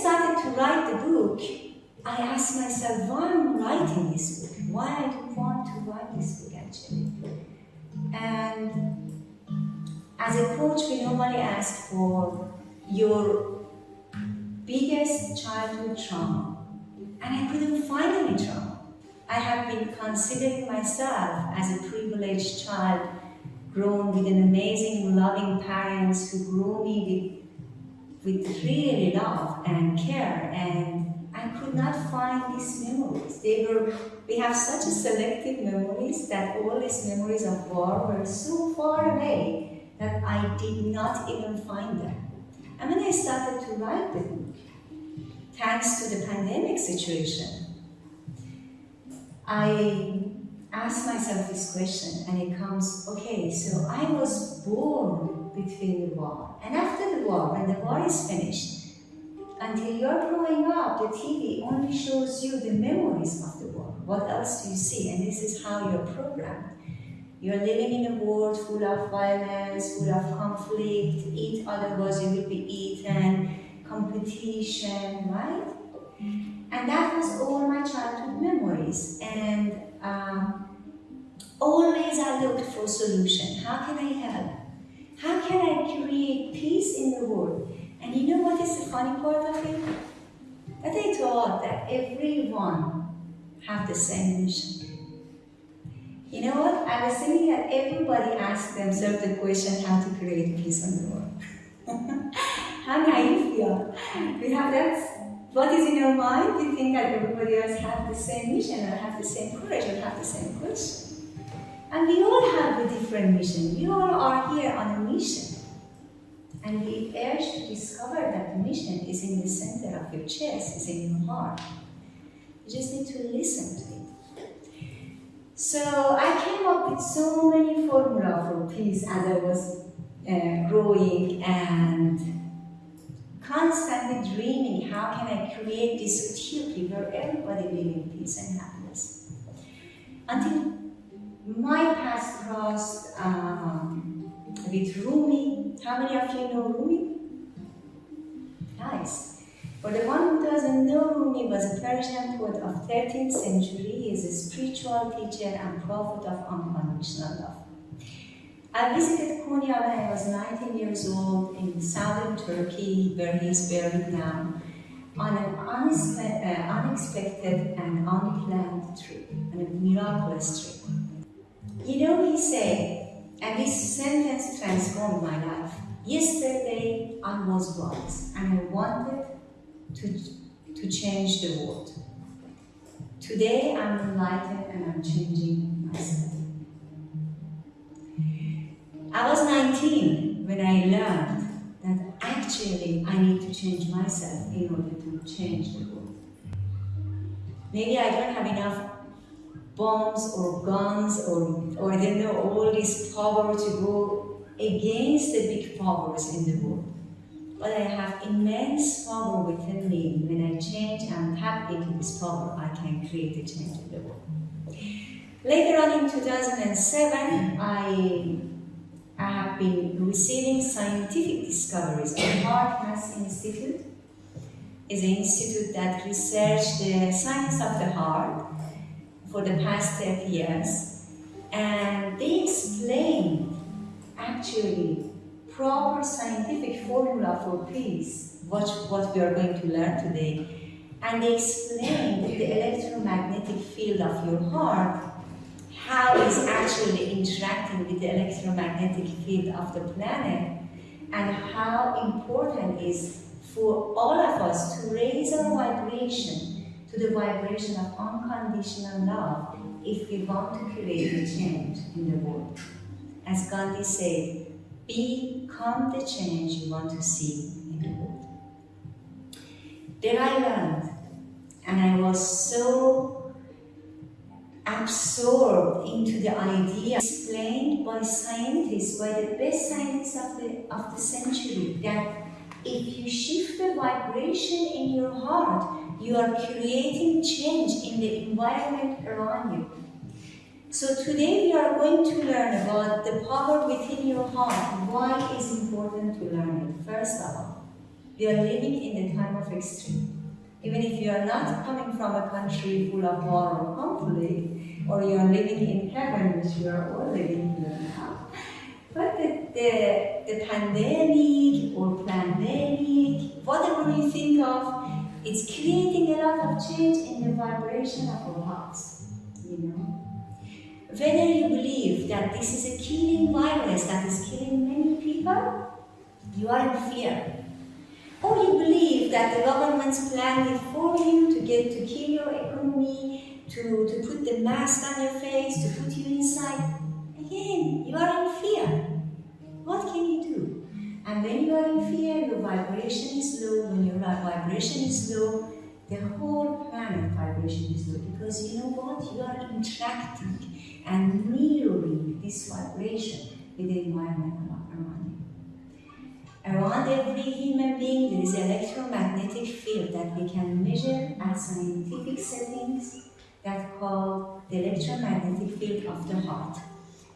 started to write the book, I asked myself, why am I'm writing this book? Why I do want to write this book actually? And as a coach, we normally ask for your biggest childhood trauma. And I couldn't find any trauma. I have been considering myself as a privileged child, grown with an amazing, loving parents who grew me with, with really love and care. And I could not find these memories. They were, we have such a selective memories that all these memories of war were so far away that I did not even find them. And when I started to write the book, thanks to the pandemic situation, I asked myself this question and it comes, okay, so I was born between the war. And after war, when the war is finished, until you're growing up, the TV only shows you the memories of the war. What else do you see? And this is how you're programmed. You're living in a world full of violence, full of conflict, eat otherwise you will be eaten, competition, right? And that was all my childhood memories. And um, always I looked for solution. How can I help? How can I create peace in the world? And you know what is the funny part of it? That they thought that everyone have the same mission. You know what? I was thinking that everybody asks themselves the question how to create peace in the world. how naive we are. We have that what is in your mind? You think that everybody else have the same mission or have the same courage or have the same question. And we all have a different mission. We all are here on a mission. And we urge to discover that mission is in the center of your chest, is in your heart. You just need to listen to it. So I came up with so many formula for peace as I was uh, growing and constantly dreaming, how can I create this utopia where everybody live in peace and happiness? Until my path crossed um, with Rumi. How many of you know Rumi? Nice. For the one who doesn't know, Rumi was a Persian poet of 13th century. He is a spiritual teacher and prophet of unconditional love. I visited Konya when I was 19 years old in southern Turkey, where he is buried now, on an uh, unexpected and unplanned trip, on a miraculous trip. You know, he said, and this sentence transformed my life. Yesterday I was blind and I wanted to, to change the world. Today I'm enlightened and I'm changing myself. I was 19 when I learned that actually I need to change myself in order to change the world. Maybe I don't have enough bombs or guns or, or don't know, all this power to go against the big powers in the world. But I have immense power within me. When I change and tap into this power, I can create a change in the world. Later on in 2007, I I have been receiving scientific discoveries. The HeartMath Institute is an institute that researched the science of the heart for the past 10 years. And they explained actually proper scientific formula for peace, what, what we are going to learn today. And they explained the electromagnetic field of your heart how it's actually interacting with the electromagnetic field of the planet and how important is for all of us to raise our vibration to the vibration of unconditional love if we want to create a change in the world. As Gandhi said, become the change you want to see in the world. Then I learned, and I was so absorbed into the idea explained by scientists, by the best scientists of the, of the century, that if you shift the vibration in your heart, you are creating change in the environment around you. So today we are going to learn about the power within your heart. Why is important to learn it? First of all, we are living in the time of extreme Even if you are not coming from a country full of war or conflict, or you are living in heaven, which we are all living here now. But the, the, the pandemic or pandemic, whatever you think of, it's creating a lot of change in the vibration of our hearts, you know. Whether you believe that this is a killing virus that is killing many people, you are in fear. Or you believe that the government's planned it for you to get to kill your economy, to, to put the mask on your face, to put you inside. Again, you are in fear. What can you do? And when you are in fear, your vibration is low. When your vibration is low, the whole planet vibration is low. Because you know what? You are interacting and mirroring this vibration with the environment around you. Around every human being, there is electromagnetic field that we can measure at scientific settings that called the electromagnetic field of the heart.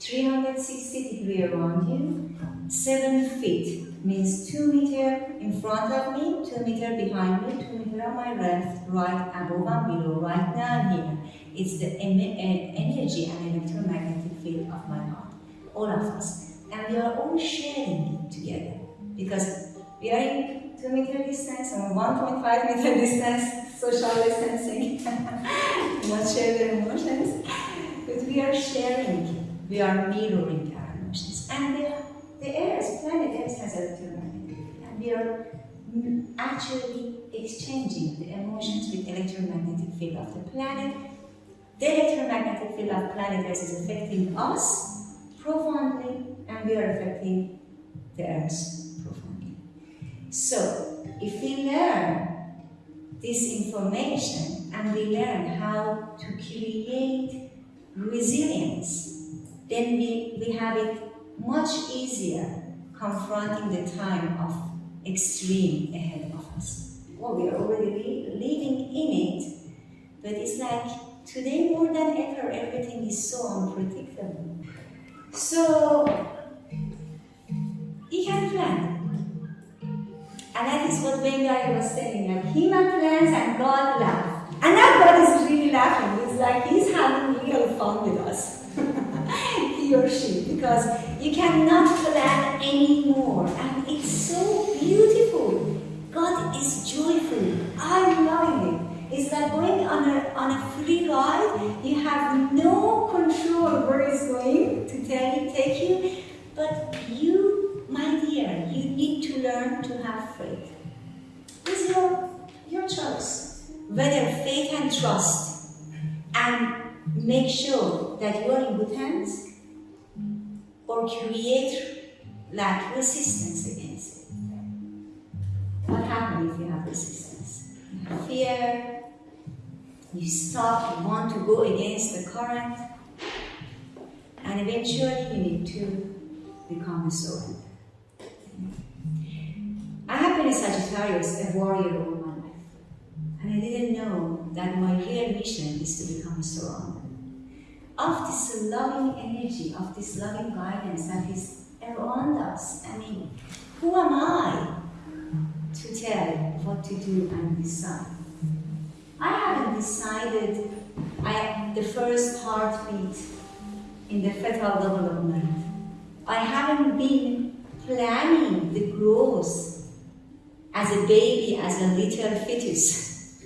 360 degree around you, 7 feet means 2 meter in front of me, 2 meter behind me, 2 meter on my left, right, above and below, right now here. It's the eh, energy and electromagnetic field of my heart, all of us. And we are all sharing it together because we are in 2 meter distance or 1.5 meter distance, social distancing, not share the emotions, but we are sharing, we are mirroring our emotions. And the, the Earth, planet Earth has electromagnetic and we are actually exchanging the emotions with electromagnetic field of the planet. The electromagnetic field of planet Earth is affecting us profoundly, and we are affecting the Earth profoundly. so, if we learn this information and we learn how to create resilience, then we, we have it much easier confronting the time of extreme ahead of us. Well, we are already living in it, but it's like today more than ever, everything is so unpredictable. So, you can plan and that is what Bengali was saying. Like human plans and God laughs. And now God is really laughing. It's like he's having real fun with us. Because you cannot plan anymore. And it's so beautiful. God is joyful. I'm loving it. It's like going on a, on a free ride. You have no control where it's going to you, take you. But you my dear, you need to learn to have faith. It's your, your choice. Whether faith and trust and make sure that you are in good hands or create like resistance against it. What happens if you have resistance? Fear, you stop, you want to go against the current, and eventually you need to become a soldier. I have been a Sagittarius, a warrior all my life. And I didn't know that my real mission is to become a surrounded of this loving energy, of this loving guidance that is around us. I mean, who am I to tell what to do and decide? I haven't decided I, am the first heartbeat in the fetal development. I haven't been planning the growth as a baby, as a little fetus.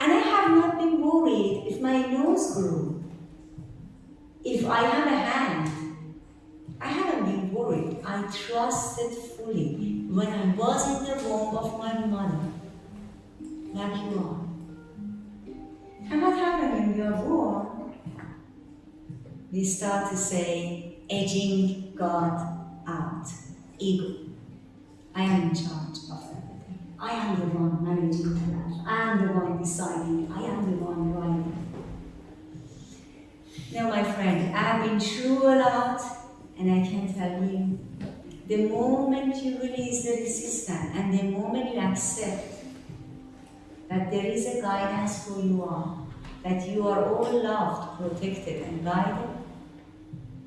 And I have not been worried if my nose grew, if I have a hand. I haven't been worried. I trusted fully when I was in the womb of my mother, like you are. And what happened when we are born? We start to say, edging God out, ego. I am in charge of everything. I am the one managing the life. I am the one deciding. I am the one writing. Now, my friend, I have been through a lot, and I can tell you, the moment you release the resistance and the moment you accept that there is a guidance for you all, that you are all loved, protected, and guided,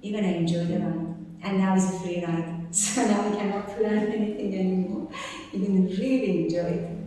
you're going to enjoy the ride. And now it's a free ride. So now we cannot plan anything anymore. You can really enjoy it.